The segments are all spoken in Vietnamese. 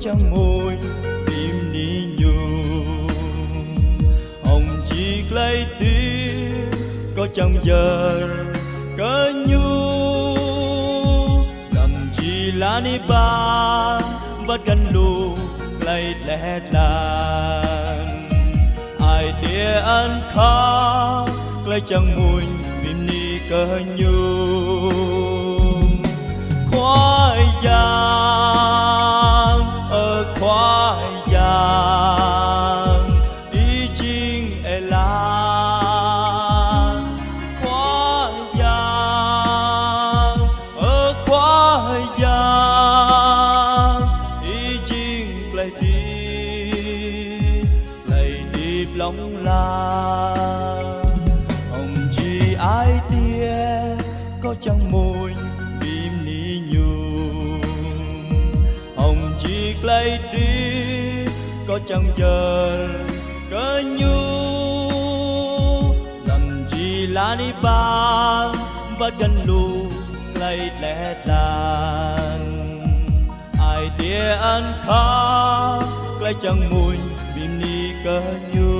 trắng môi tim đi nhung. Hồng chỉ lấy tiếng, có trong giờ cơ nhu. Cầm chỉ lá ni ba vắt gần lù lấy lẽ lan ai tia ăn khó lấy trong môi tim ni cơ nhu. Khoai giang khoai giang đi chinh e la, quá giang, ở quá giang đi chinh play đi play đi lòng la. Hồng chi ai tia, có trong mùi bìm ni nhung. Hồng chi lấy tí có trong giờ cơ nhu. Làm gì lá ni ba và gần lù lấy lẽ tàn. Ai tia ăn khá lấy chẳng mùi bìm ni cơ nhu.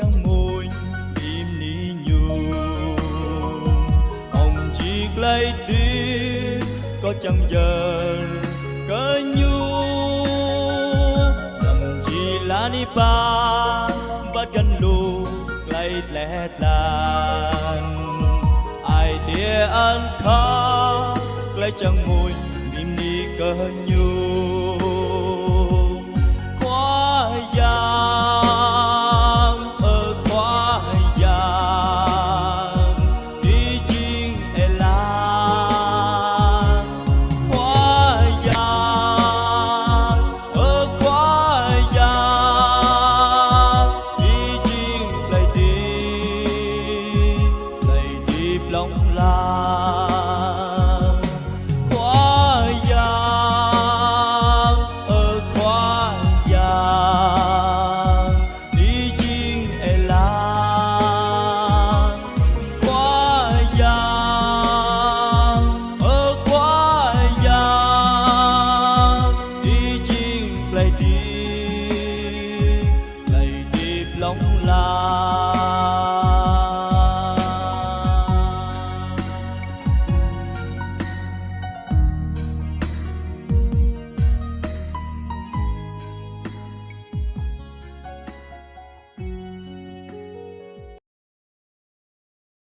Trong môi, im ni nhung. Hồng chiếc lấy tiếng có chẳng giờ cơ nhu. Nằm chi lá ni ba bắt gần lù lấy lẽ lan ai tia ăn khá lấy chẳng môi, im ni cơ nhu.